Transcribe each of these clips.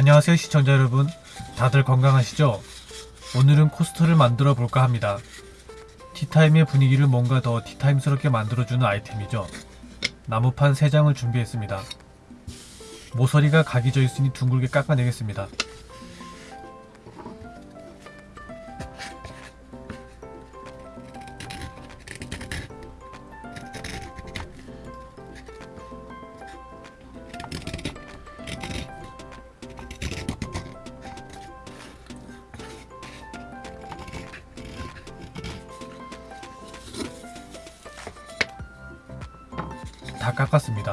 안녕하세요 시청자 여러분. 다들 건강하시죠? 오늘은 코스터를 만들어 볼까 합니다. 티타임의 분위기를 뭔가 더 티타임스럽게 만들어주는 아이템이죠. 나무판 3장을 준비했습니다. 모서리가 각이 져 있으니 둥글게 깎아내겠습니다 다 깎았습니다.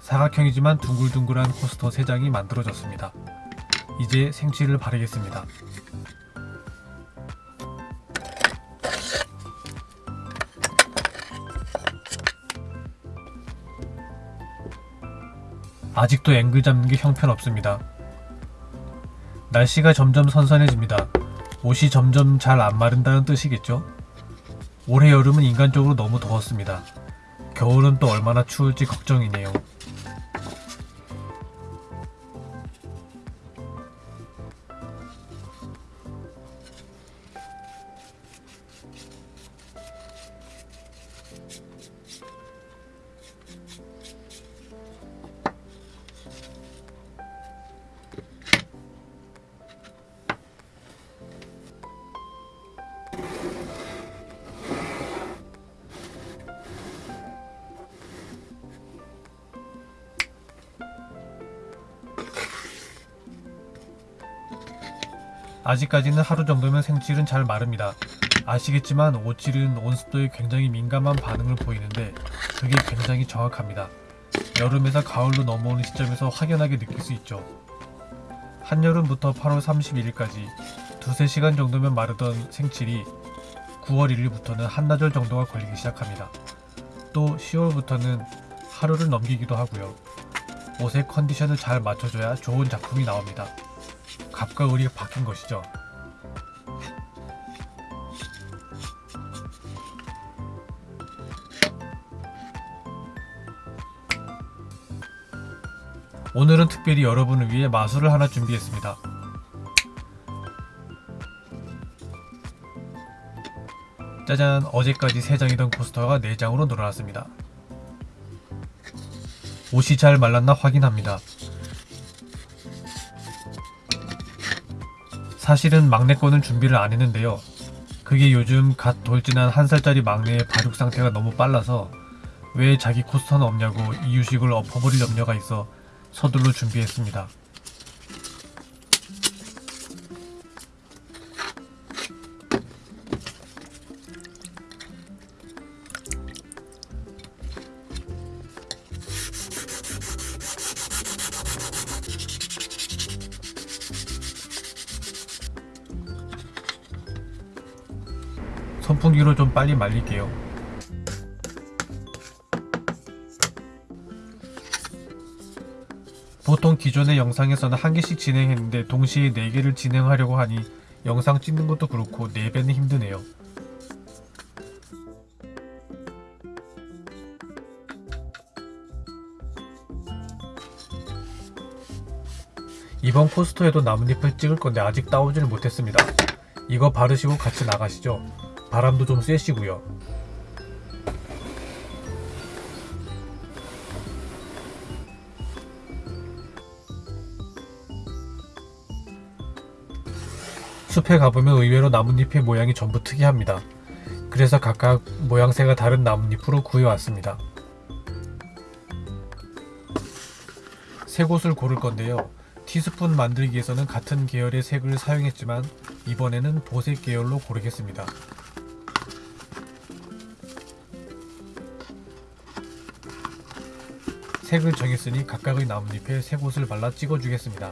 사각형이지만 둥글둥글한 코스터 3장이 만들어졌습니다. 이제 생칠을 바르겠습니다. 아직도 앵글 잡는 게 형편없습니다. 날씨가 점점 선선해집니다. 옷이 점점 잘 안 마른다는 뜻이겠죠? 올해 여름은 인간적으로 너무 더웠습니다. 겨울은 또 얼마나 추울지 걱정이네요. 아직까지는 하루 정도면 생칠은 잘 마릅니다. 아시겠지만 오칠은 온습도에 굉장히 민감한 반응을 보이는데 그게 굉장히 정확합니다. 여름에서 가을로 넘어오는 시점에서 확연하게 느낄 수 있죠. 한여름부터 8월 31일까지 두세 시간 정도면 마르던 생칠이 9월 1일부터는 한나절 정도가 걸리기 시작합니다. 또 10월부터는 하루를 넘기기도 하고요. 옷의 컨디션을 잘 맞춰줘야 좋은 작품이 나옵니다. 갑과 을이 바뀐 것이죠. 오늘은 특별히 여러분을 위해 마술을 하나 준비했습니다. 짜잔 어제까지 3장이던 코스터가 4장으로 늘어났습니다. 옷이 잘 말랐나 확인합니다. 사실은 막내 거는 준비를 안 했는데요. 그게 요즘 갓 돌진한 한 살짜리 막내의 발육 상태가 너무 빨라서 왜 자기 코스터는 없냐고 이유식을 엎어버릴 염려가 있어 서둘러 준비했습니다. 선풍기로 좀 빨리 말릴게요. 보통 기존의 영상에서는 한 개씩 진행했는데 동시에 네 개를 진행하려고 하니 영상 찍는 것도 그렇고 네 배는 힘드네요. 이번 포스터에도 나뭇잎을 찍을 건데 아직 따오지를 못했습니다. 이거 바르시고 같이 나가시죠. 바람도 좀 쐬시고요. 숲에 가보면 의외로 나뭇잎의 모양이 전부 특이합니다. 그래서 각각 모양새가 다른 나뭇잎으로 구해왔습니다. 새 곳을 고를 건데요. 티스푼 만들기에서는 같은 계열의 색을 사용했지만 이번에는 보색 계열로 고르겠습니다. 색을 정했으니 각각의 나뭇잎에 새 곳을 발라 찍어주겠습니다.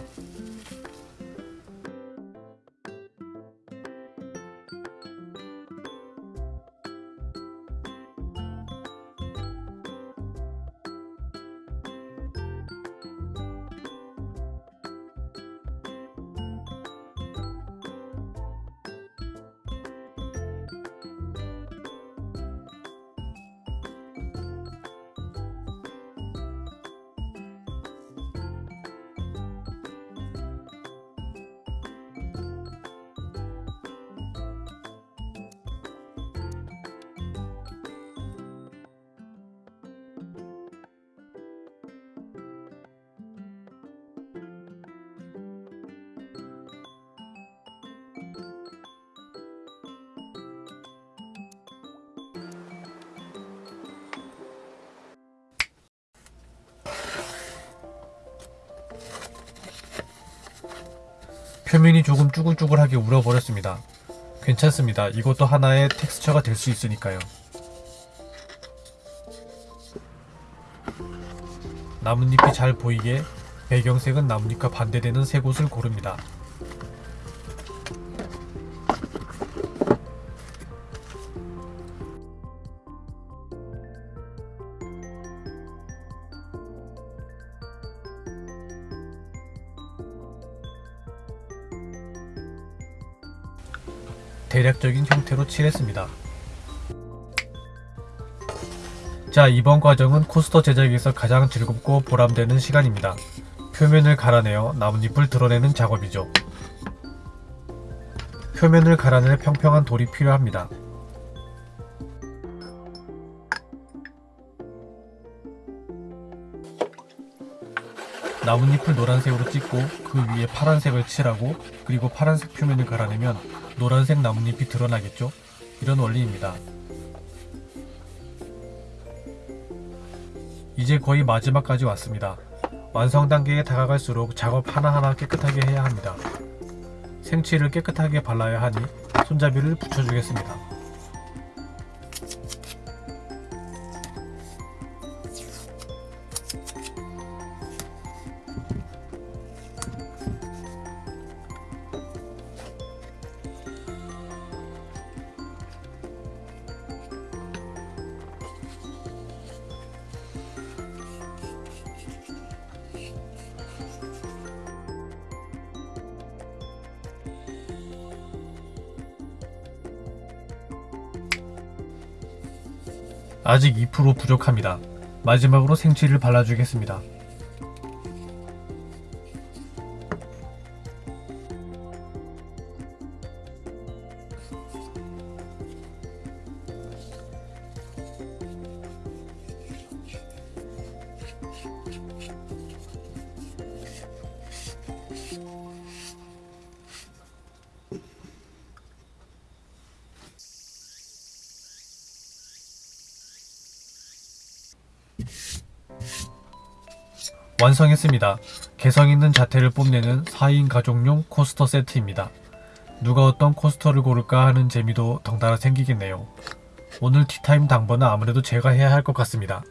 표면이 조금 쭈글쭈글하게 울어버렸습니다. 괜찮습니다. 이것도 하나의 텍스처가 될 수 있으니까요. 나뭇잎이 잘 보이게 배경색은 나뭇잎과 반대되는 세 곳을 고릅니다. 대략적인 형태로 칠했습니다. 자, 이번 과정은 코스터 제작에서 가장 즐겁고 보람되는 시간입니다. 표면을 갈아내어 나뭇잎을 드러내는 작업이죠. 표면을 갈아낼 평평한 돌이 필요합니다. 나뭇잎을 노란색으로 찍고 그 위에 파란색을 칠하고 그리고 파란색 표면을 갈아내면 노란색 나뭇잎이 드러나겠죠? 이런 원리입니다. 이제 거의 마지막까지 왔습니다. 완성 단계에 다가갈수록 작업 하나하나 깨끗하게 해야 합니다. 생칠을 깨끗하게 발라야 하니 손잡이를 붙여주겠습니다. 아직 2% 부족합니다. 마지막으로 생칠을 발라주겠습니다. 완성했습니다. 개성 있는 자태를 뽐내는 4인 가족용 코스터 세트입니다. 누가 어떤 코스터를 고를까 하는 재미도 덩달아 생기겠네요. 오늘 티타임 당번은 아무래도 제가 해야 할 것 같습니다.